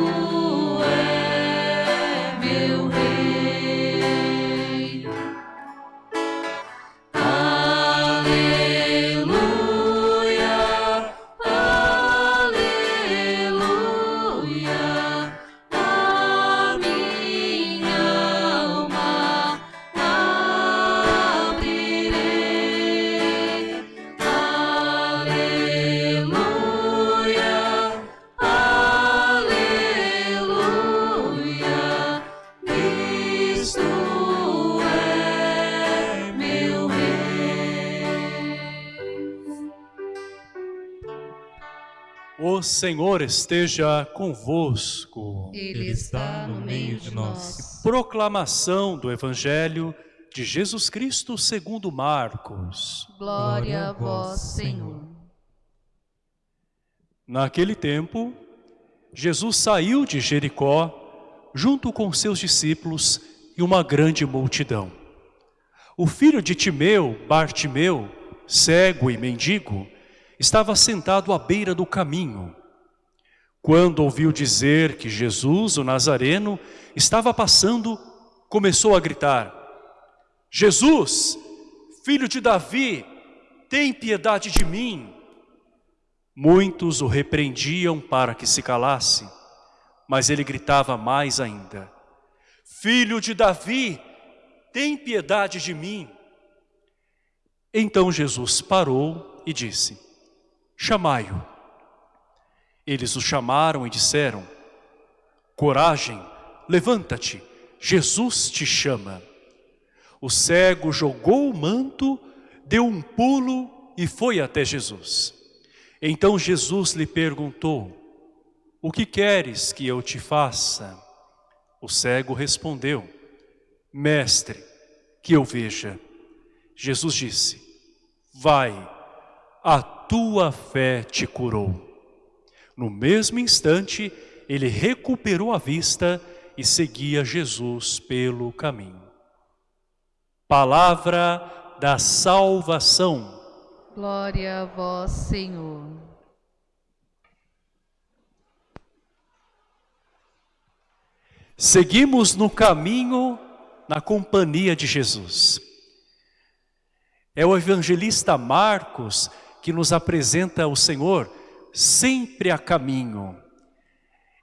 Cristo O Senhor esteja convosco. Ele está no meio de nós. Proclamação do Evangelho de Jesus Cristo segundo Marcos. Glória a vós, Senhor. Naquele tempo, Jesus saiu de Jericó junto com seus discípulos e uma grande multidão. O filho de Timeu, Bartimeu, cego e mendigo, estava sentado à beira do caminho. Quando ouviu dizer que Jesus, o Nazareno, estava passando, começou a gritar, Jesus, filho de Davi, tem piedade de mim. Muitos o repreendiam para que se calasse, mas ele gritava mais ainda, Filho de Davi, tem piedade de mim. Então Jesus parou e disse, chamai-o. Eles o chamaram e disseram, coragem, levanta-te, Jesus te chama. O cego jogou o manto, deu um pulo e foi até Jesus. Então Jesus lhe perguntou, o que queres que eu te faça? O cego respondeu, mestre, que eu veja. Jesus disse, vai, a tua fé te curou. No mesmo instante, ele recuperou a vista e seguia Jesus pelo caminho. Palavra da salvação. Glória a vós, Senhor. Seguimos no caminho na companhia de Jesus. É o evangelista Marcos que nos apresenta o Senhor sempre a caminho.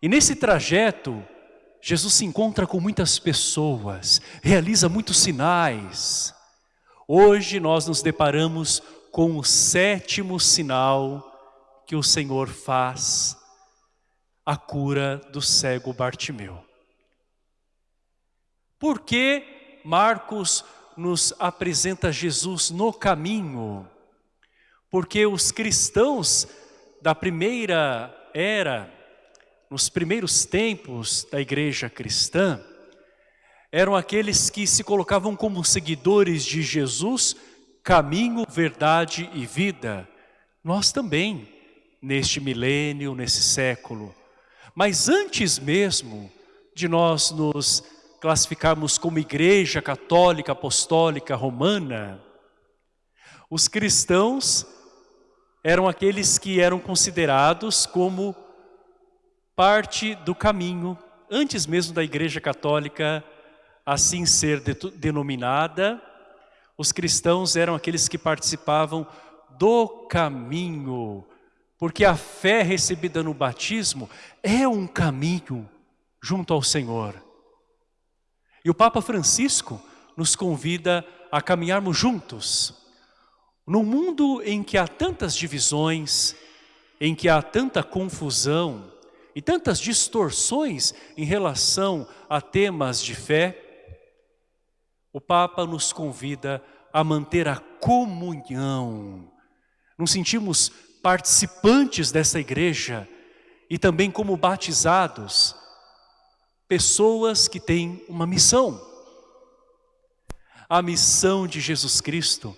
E nesse trajeto, Jesus se encontra com muitas pessoas, realiza muitos sinais. Hoje nós nos deparamos com o sétimo sinal que o Senhor faz, a cura do cego Bartimeu. Por que Marcos nos apresenta Jesus no caminho? Porque os cristãos da primeira era, nos primeiros tempos da igreja cristã, eram aqueles que se colocavam como seguidores de Jesus, caminho, verdade e vida. Nós também, neste milênio, nesse século. Mas antes mesmo de nós nos classificarmos como igreja católica, apostólica, romana, os cristãos eram aqueles que eram considerados como parte do caminho, antes mesmo da igreja católica assim ser de, denominada, os cristãos eram aqueles que participavam do caminho, porque a fé recebida no batismo é um caminho junto ao Senhor. E o Papa Francisco nos convida a caminharmos juntos. Num mundo em que há tantas divisões, em que há tanta confusão e tantas distorções em relação a temas de fé, o Papa nos convida a manter a comunhão. Nos sentimos participantes dessa igreja e também como batizados, pessoas que têm uma missão. A missão de Jesus Cristo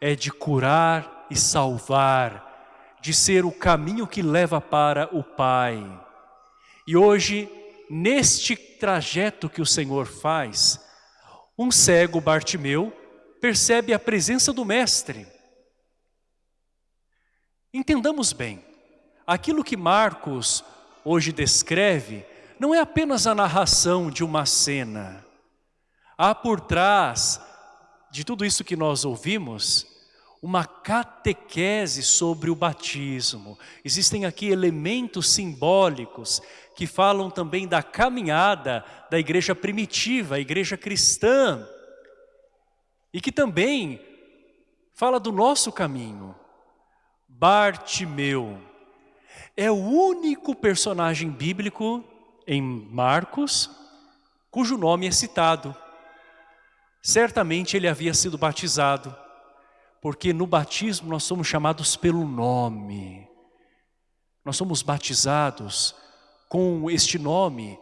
é de curar e salvar, de ser o caminho que leva para o Pai. E hoje, neste trajeto que o Senhor faz, um cego Bartimeu percebe a presença do Mestre. Entendamos bem, aquilo que Marcos hoje descreve não é apenas a narração de uma cena. Há por trás de tudo isso que nós ouvimos uma catequese sobre o batismo. Existem aqui elementos simbólicos que falam também da caminhada da igreja primitiva, a igreja cristã, e que também fala do nosso caminho. Bartimeu é o único personagem bíblico em Marcos cujo nome é citado. Certamente ele havia sido batizado, porque no batismo nós somos chamados pelo nome. Nós somos batizados com este nome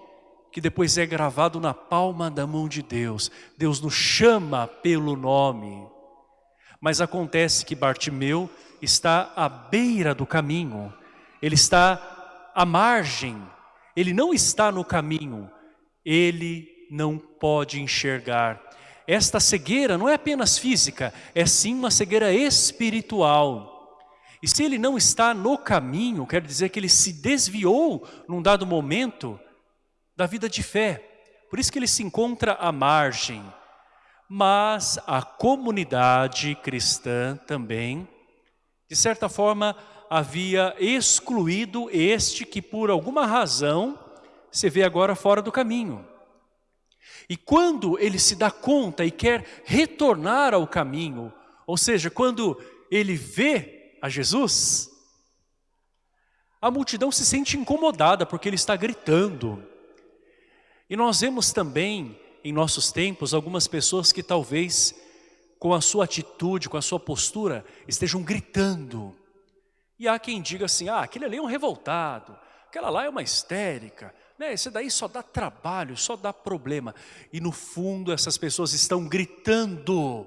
que depois é gravado na palma da mão de Deus. Deus nos chama pelo nome. Mas acontece que Bartimeu está à beira do caminho, ele está à margem, ele não está no caminho, ele não pode enxergar. Esta cegueira não é apenas física, é sim uma cegueira espiritual. E se ele não está no caminho, quer dizer que ele se desviou num dado momento da vida de fé. Por isso que ele se encontra à margem. Mas a comunidade cristã também, de certa forma, havia excluído este que por alguma razão se vê agora fora do caminho. E quando ele se dá conta e quer retornar ao caminho, ou seja, quando ele vê a Jesus, a multidão se sente incomodada porque ele está gritando. E nós vemos também, em nossos tempos, algumas pessoas que talvez, com a sua atitude, com a sua postura, estejam gritando. E há quem diga assim, ah, aquele ali é um revoltado, aquela lá é uma histérica, né, esse daí só dá trabalho, só dá problema. E no fundo essas pessoas estão gritando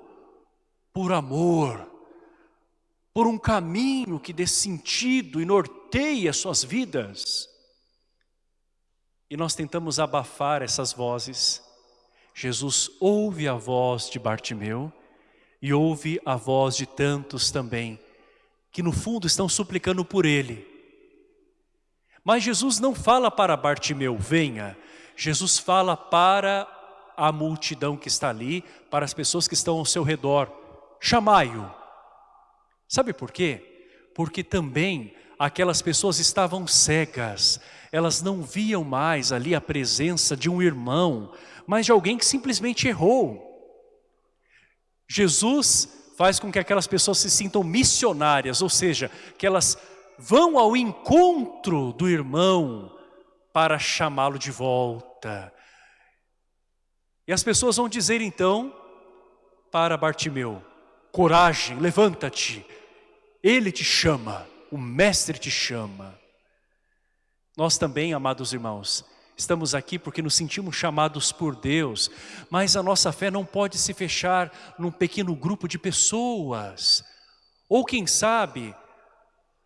por amor, por um caminho que dê sentido e norteia suas vidas. E nós tentamos abafar essas vozes. Jesus ouve a voz de Bartimeu e ouve a voz de tantos também, que no fundo estão suplicando por ele. Mas Jesus não fala para Bartimeu, venha. Jesus fala para a multidão que está ali, para as pessoas que estão ao seu redor. Chamai-o. Sabe por quê? Porque também aquelas pessoas estavam cegas. Elas não viam mais ali a presença de um irmão, mas de alguém que simplesmente errou. Jesus faz com que aquelas pessoas se sintam missionárias, ou seja, que elas vão ao encontro do irmão para chamá-lo de volta. E as pessoas vão dizer então para Bartimeu, coragem, levanta-te, ele te chama, o mestre te chama. Nós também, amados irmãos, estamos aqui porque nos sentimos chamados por Deus, mas a nossa fé não pode se fechar num pequeno grupo de pessoas. Ou quem sabe,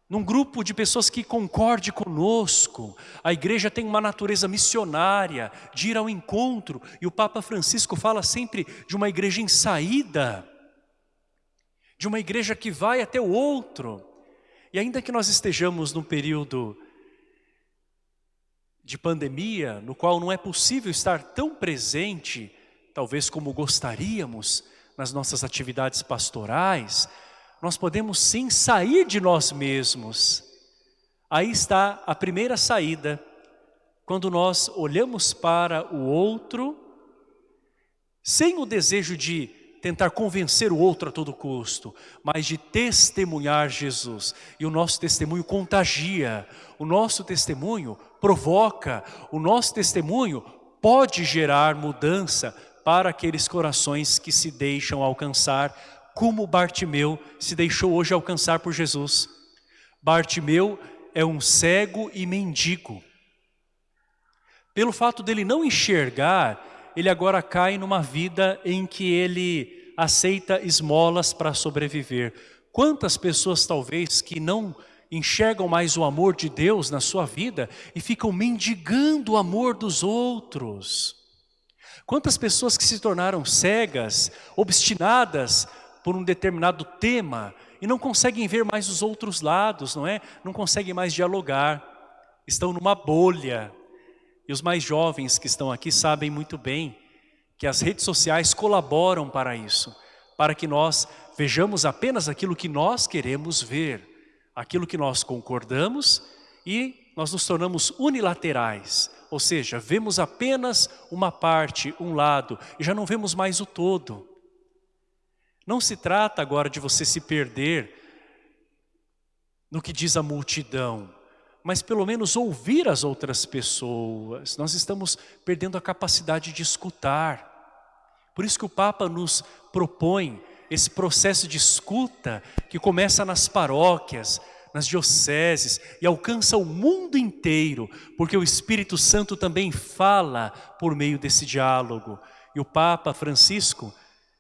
num grupo de pessoas que concorde conosco. A igreja tem uma natureza missionária, de ir ao encontro, e o Papa Francisco fala sempre de uma igreja em saída, de uma igreja que vai até o outro. E ainda que nós estejamos num período de pandemia, no qual não é possível estar tão presente, talvez como gostaríamos, nas nossas atividades pastorais, nós podemos sim sair de nós mesmos. Aí está a primeira saída, quando nós olhamos para o outro, sem o desejo de tentar convencer o outro a todo custo, mas de testemunhar Jesus. E o nosso testemunho contagia, o nosso testemunho provoca, o nosso testemunho pode gerar mudança para aqueles corações que se deixam alcançar como Bartimeu se deixou hoje alcançar por Jesus. Bartimeu é um cego e mendigo. Pelo fato dele não enxergar, ele agora cai numa vida em que ele aceita esmolas para sobreviver. Quantas pessoas talvez que não enxergam mais o amor de Deus na sua vida e ficam mendigando o amor dos outros. Quantas pessoas que se tornaram cegas, obstinadas por um determinado tema e não conseguem ver mais os outros lados, não é? Não conseguem mais dialogar. estão numa bolha. E os mais jovens que estão aqui sabem muito bem que as redes sociais colaboram para isso, para que nós vejamos apenas aquilo que nós queremos ver, aquilo que nós concordamos e nós nos tornamos unilaterais, ou seja, vemos apenas uma parte, um lado, e já não vemos mais o todo. Não se trata agora de você se perder no que diz a multidão, mas pelo menos ouvir as outras pessoas. Nós estamos perdendo a capacidade de escutar. Por isso que o Papa nos propõe esse processo de escuta que começa nas paróquias, nas dioceses e alcança o mundo inteiro, porque o Espírito Santo também fala por meio desse diálogo. E o Papa Francisco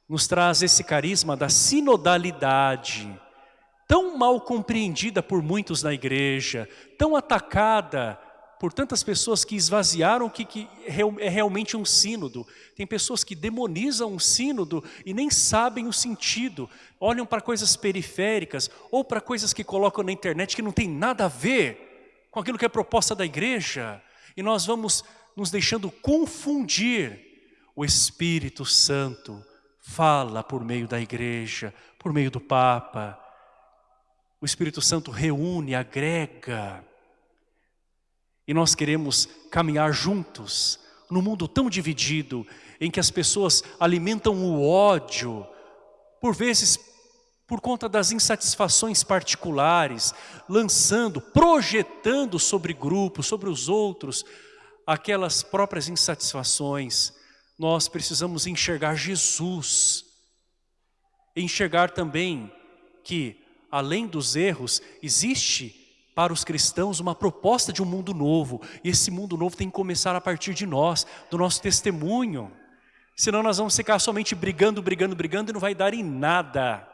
nos traz esse carisma da sinodalidade, tão mal compreendida por muitos na igreja, tão atacada por tantas pessoas que esvaziaram o que, que é realmente um sínodo. Tem pessoas que demonizam um sínodo e nem sabem o sentido. Olham para coisas periféricas ou para coisas que colocam na internet que não tem nada a ver com aquilo que é proposta da igreja. E nós vamos nos deixando confundir. O Espírito Santo fala por meio da igreja, por meio do Papa. O Espírito Santo reúne, agrega, e nós queremos caminhar juntos num mundo tão dividido, em que as pessoas alimentam o ódio, por vezes por conta das insatisfações particulares, lançando, projetando sobre grupos, sobre os outros, aquelas próprias insatisfações. Nós precisamos enxergar Jesus, enxergar também que, além dos erros, existe para os cristãos uma proposta de um mundo novo. E esse mundo novo tem que começar a partir de nós, do nosso testemunho. Senão nós vamos ficar somente brigando, brigando, brigando e não vai dar em nada.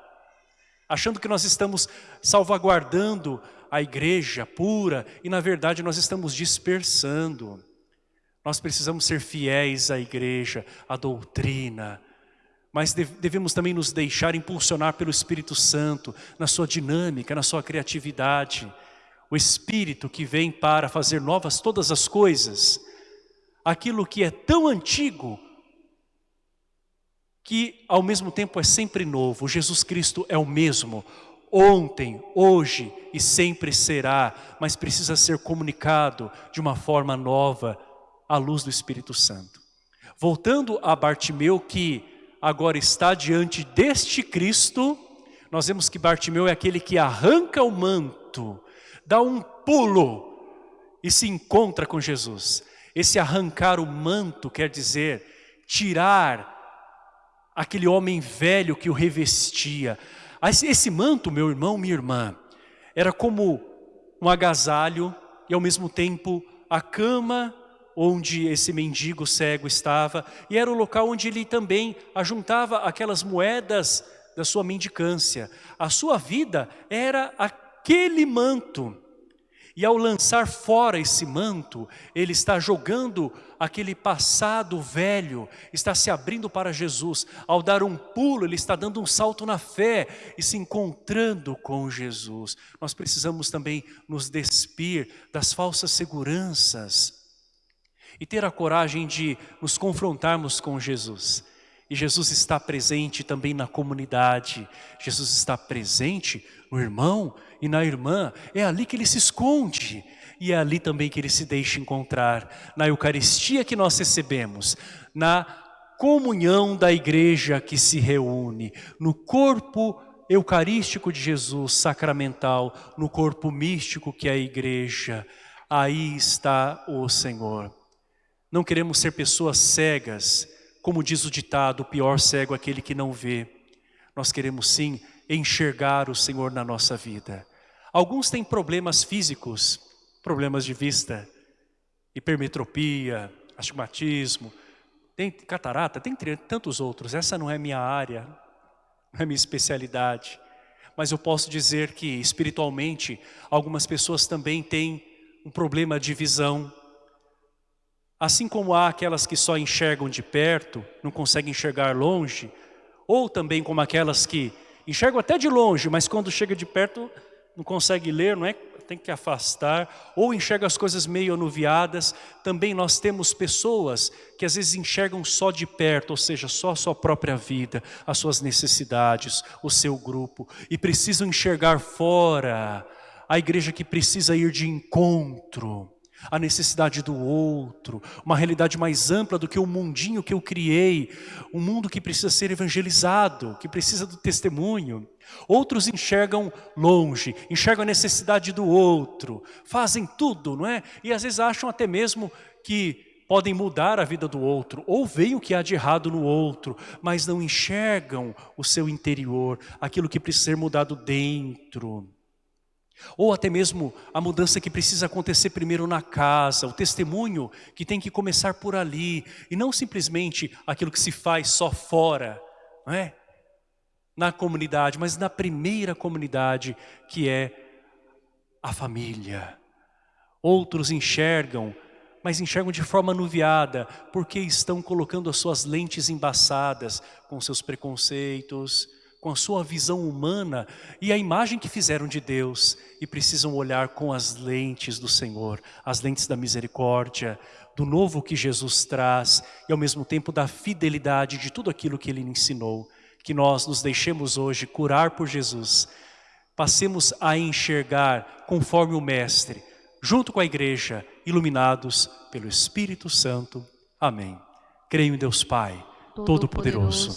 Achando que nós estamos salvaguardando a igreja pura e na verdade nós estamos dispersando. Nós precisamos ser fiéis à igreja, à doutrina, mas devemos também nos deixar impulsionar pelo Espírito Santo, na sua dinâmica, na sua criatividade. O Espírito que vem para fazer novas todas as coisas, aquilo que é tão antigo, que ao mesmo tempo é sempre novo, Jesus Cristo é o mesmo, ontem, hoje e sempre será, mas precisa ser comunicado de uma forma nova, à luz do Espírito Santo. Voltando a Bartimeu que agora está diante deste Cristo, nós vemos que Bartimeu é aquele que arranca o manto, dá um pulo e se encontra com Jesus. Esse arrancar o manto quer dizer tirar aquele homem velho que o revestia. Esse manto, meu irmão, minha irmã, era como um agasalho e ao mesmo tempo a cama onde esse mendigo cego estava e era o local onde ele também ajuntava aquelas moedas da sua mendicância. A sua vida era aquele manto. E ao lançar fora esse manto, ele está jogando aquele passado velho, está se abrindo para Jesus. Ao dar um pulo, ele está dando um salto na fé e se encontrando com Jesus. Nós precisamos também nos despir das falsas seguranças e ter a coragem de nos confrontarmos com Jesus. E Jesus está presente também na comunidade. Jesus está presente no irmão e na irmã. É ali que ele se esconde. E é ali também que ele se deixa encontrar. Na Eucaristia que nós recebemos. Na comunhão da igreja que se reúne. No corpo eucarístico de Jesus, sacramental. No corpo místico que é a igreja. Aí está o Senhor. Não queremos ser pessoas cegas como diz o ditado, o pior cego é aquele que não vê. Nós queremos sim enxergar o Senhor na nossa vida. Alguns têm problemas físicos, problemas de vista, hipermetropia, astigmatismo, tem catarata, tem tantos outros. Essa não é minha área, não é minha especialidade. Mas eu posso dizer que espiritualmente algumas pessoas também têm um problema de visão, Assim como há aquelas que só enxergam de perto, não conseguem enxergar longe, ou também como aquelas que enxergam até de longe, mas quando chega de perto não consegue ler, não é? Tem que afastar, ou enxerga as coisas meio anuviadas. Também nós temos pessoas que às vezes enxergam só de perto, ou seja, só a sua própria vida, as suas necessidades, o seu grupo, e precisam enxergar fora. A igreja que precisa ir de encontro a necessidade do outro, uma realidade mais ampla do que o mundinho que eu criei, um mundo que precisa ser evangelizado, que precisa do testemunho. Outros enxergam longe, enxergam a necessidade do outro, fazem tudo, não é? E às vezes acham até mesmo que podem mudar a vida do outro, ou veem o que há de errado no outro, mas não enxergam o seu interior, aquilo que precisa ser mudado dentro. Ou até mesmo a mudança que precisa acontecer primeiro na casa, o testemunho que tem que começar por ali, e não simplesmente aquilo que se faz só fora, não é? na comunidade, mas na primeira comunidade que é a família. Outros enxergam, mas enxergam de forma anuviada, porque estão colocando as suas lentes embaçadas com seus preconceitos, com a sua visão humana e a imagem que fizeram de Deus e precisam olhar com as lentes do Senhor, as lentes da misericórdia, do novo que Jesus traz e ao mesmo tempo da fidelidade de tudo aquilo que Ele ensinou. Que nós nos deixemos hoje curar por Jesus, passemos a enxergar conforme o Mestre, junto com a igreja, iluminados pelo Espírito Santo. Amém. Creio em Deus Pai, Todo-Poderoso.